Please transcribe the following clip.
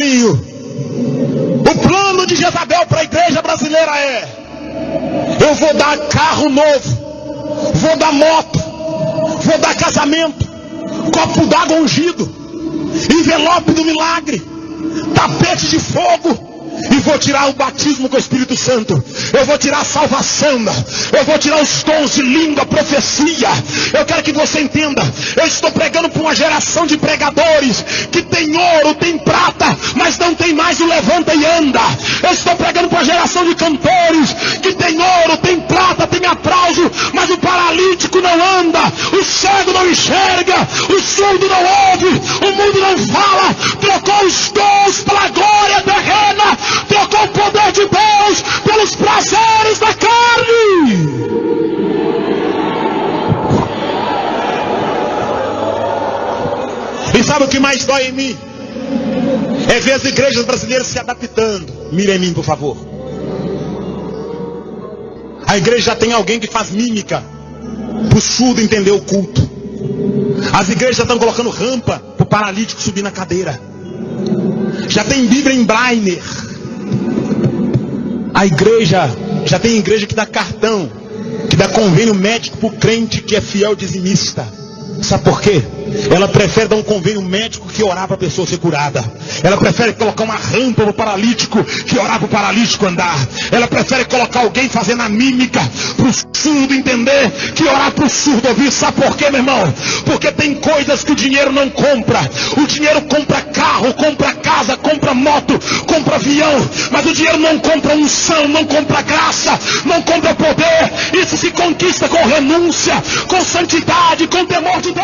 O plano de Jezabel para a igreja brasileira é: eu vou dar carro novo, vou dar moto, vou dar casamento, copo d'água ungido, envelope do milagre, tapete de fogo e vou tirar o batismo com o Espírito Santo. Eu vou tirar a salvação. Eu vou tirar os dons de língua, profecia. Eu quero que você entenda. Eu estou pregando para uma geração de pregadores que tem ouro, tem prata, geração de cantores que tem ouro, tem prata, tem aplauso, mas o paralítico não anda, o cego não enxerga, o surdo não ouve, o mundo não fala. Trocou os dons pela glória terrena trocou o poder de Deus pelos prazeres da carne. E sabe o que mais dói em mim? É ver as igrejas brasileiras se adaptando. Mire em mim, por favor. A igreja já tem alguém que faz mímica para o surdo entender o culto. As igrejas estão colocando rampa para o paralítico subir na cadeira. Já tem Bíblia em Brainer. A igreja, já tem igreja que dá cartão, que dá convênio médico para o crente que é fiel dizimista. Sabe por quê? Ela prefere dar um convênio médico que orar para a pessoa ser curada. Ela prefere colocar uma rampa para o paralítico que orar para o paralítico andar. Ela prefere colocar alguém fazendo a mímica para o surdo entender que orar para o surdo ouvir. Sabe por quê, meu irmão? Porque tem coisas que o dinheiro não compra. O dinheiro compra carro, compra casa, compra moto, compra avião. Mas o dinheiro não compra unção, não compra graça, não compra poder. Isso se conquista com renúncia, com santidade, com temor de Deus.